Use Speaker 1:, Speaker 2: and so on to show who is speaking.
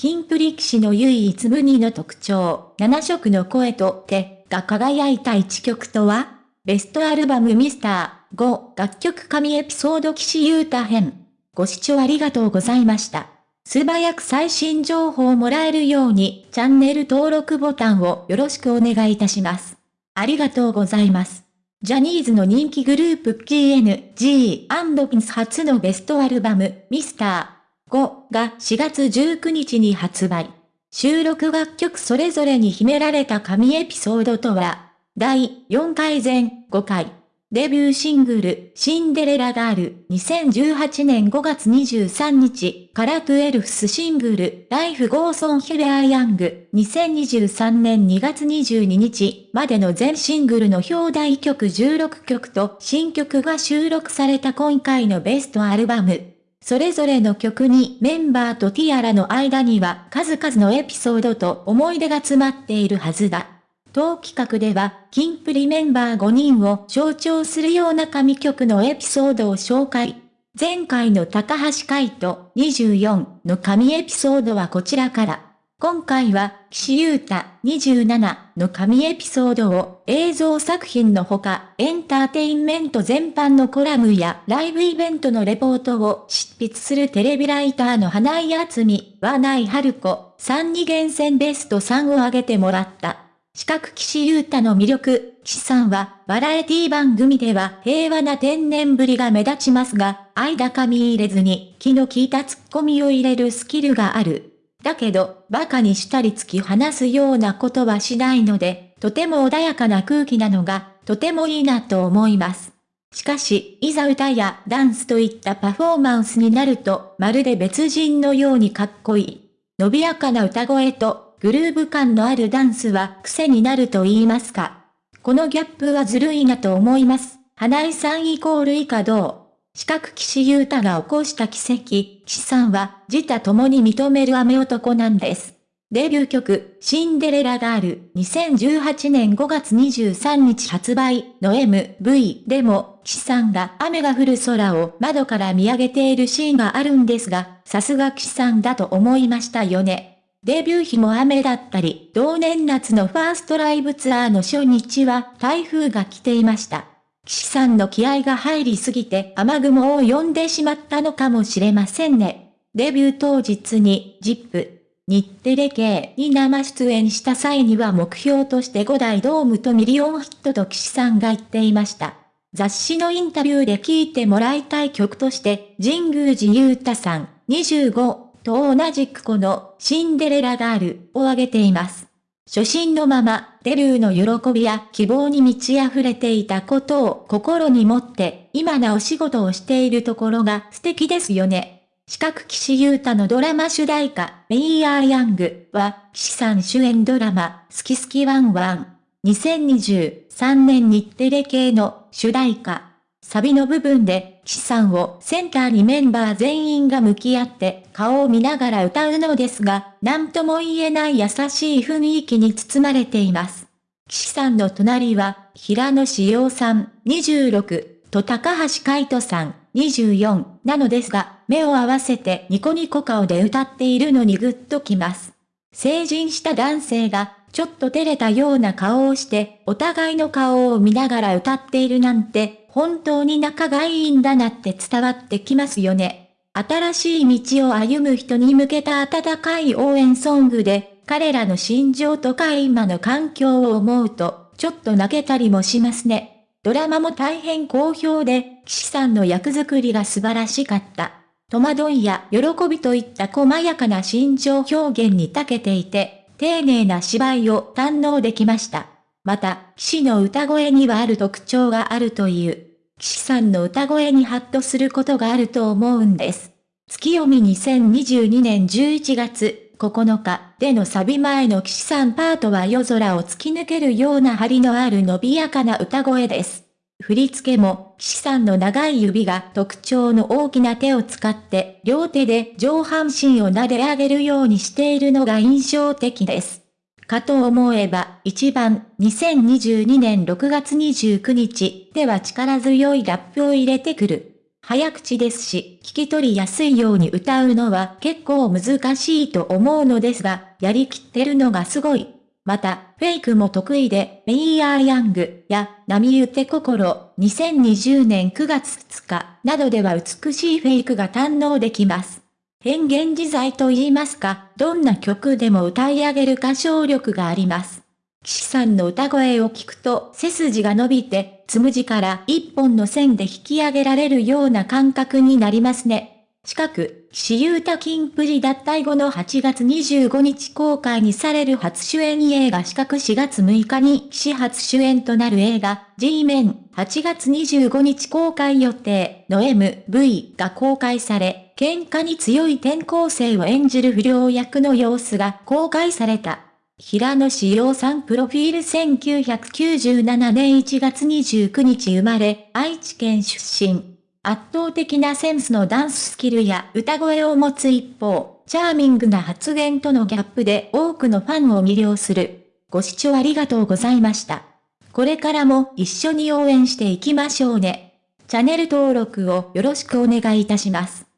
Speaker 1: キンプリ騎士の唯一無二の特徴、7色の声と手が輝いた一曲とはベストアルバムミスター5楽曲神エピソード騎士ユータ編。ご視聴ありがとうございました。素早く最新情報をもらえるようにチャンネル登録ボタンをよろしくお願いいたします。ありがとうございます。ジャニーズの人気グループ KNG&PINS 初のベストアルバムミスター5が4月19日に発売。収録楽曲それぞれに秘められた神エピソードとは、第4回全5回。デビューシングル、シンデレラガール、2018年5月23日から twelfth シングル、 Life goes on We are young、2023年2月22日までの全シングルの表題曲16曲と新曲が収録された今回のベストアルバム。それぞれの曲にメンバーとティアラの間には数々のエピソードと思い出が詰まっているはずだ。当企画では、キンプリメンバー5人を象徴するような神曲のエピソードを紹介。前回の高橋海人24の神エピソードはこちらから。今回は、岸優太27の神エピソードを映像作品のほか、エンターテインメント全般のコラムやライブイベントのレポートを執筆するテレビライターの花井厚美、和内春子、3に厳選ベスト3を挙げてもらった。四角岸優太の魅力、岸さんは、バラエティ番組では平和な天然ぶりが目立ちますが、愛高み入れずに、気の利いたツッコミを入れるスキルがある。だけど、馬鹿にしたり突き放すようなことはしないので、とても穏やかな空気なのが、とてもいいなと思います。しかし、いざ歌やダンスといったパフォーマンスになると、まるで別人のようにかっこいい。伸びやかな歌声とグルーヴ感のあるダンスは癖になると言いますか。このギャップはずるいなと思います。花井さんイコール以下どう？四角岸優太が起こした奇跡、岸さんは自他共に認める雨男なんです。デビュー曲、シンデレラガール、2018年5月23日発売の MV でも、岸さんが雨が降る空を窓から見上げているシーンがあるんですが、さすが岸さんだと思いましたよね。デビュー日も雨だったり、同年夏のファーストライブツアーの初日は台風が来ていました。岸さんの気合が入りすぎて雨雲を呼んでしまったのかもしれませんね。デビュー当日に、ジップ、日テレ系に生出演した際には目標として5大ドームとミリオンヒットと岸さんが言っていました。雑誌のインタビューで聴いてもらいたい曲として、神宮寺勇太さん、25、と同じくこのシンデレラガールを挙げています。初心のまま、デビューの喜びや希望に満ち溢れていたことを心に持って、今なお仕事をしているところが素敵ですよね。四角騎士優太のドラマ主題歌、メイヤーヤングは、騎士さん主演ドラマ、好き好きワンワン。2023年日テレ系の主題歌、サビの部分で、岸さんをセンターにメンバー全員が向き合って顔を見ながら歌うのですが、何とも言えない優しい雰囲気に包まれています。岸さんの隣は、平野志陽さん、26、と高橋海人さん、24なのですが、目を合わせてニコニコ顔で歌っているのにグッときます。成人した男性が、ちょっと照れたような顔をして、お互いの顔を見ながら歌っているなんて、本当に仲がいいんだなって伝わってきますよね。新しい道を歩む人に向けた温かい応援ソングで、彼らの心情とか今の環境を思うと、ちょっと泣けたりもしますね。ドラマも大変好評で、岸さんの役作りが素晴らしかった。戸惑いや喜びといった細やかな心情表現に長けていて、丁寧な芝居を堪能できました。また、騎士の歌声にはある特徴があるという。騎士さんの歌声にハッとすることがあると思うんです。月読み2022年11月9日でのサビ前の騎士さんパートは夜空を突き抜けるような張りのある伸びやかな歌声です。振り付けも、騎士さんの長い指が特徴の大きな手を使って、両手で上半身を撫で上げるようにしているのが印象的です。かと思えば、一番、2022年6月29日では力強いラップを入れてくる。早口ですし、聞き取りやすいように歌うのは結構難しいと思うのですが、やりきってるのがすごい。また、フェイクも得意で、メイヤーヤングや、波打て心、2020年9月2日などでは美しいフェイクが堪能できます。変幻自在と言いますか、どんな曲でも歌い上げる歌唱力があります。岸さんの歌声を聞くと背筋が伸びて、つむじから一本の線で引き上げられるような感覚になりますね。近く、岸優太金プリ脱退後の8月25日公開にされる初主演映画四角4月6日に岸初主演となる映画 G メン8月25日公開予定の MV が公開され、喧嘩に強い転校生を演じる不良役の様子が公開された。平野志陽さんプロフィール1997年1月29日生まれ、愛知県出身。圧倒的なセンスのダンススキルや歌声を持つ一方、チャーミングな発言とのギャップで多くのファンを魅了する。ご視聴ありがとうございました。これからも一緒に応援していきましょうね。チャンネル登録をよろしくお願いいたします。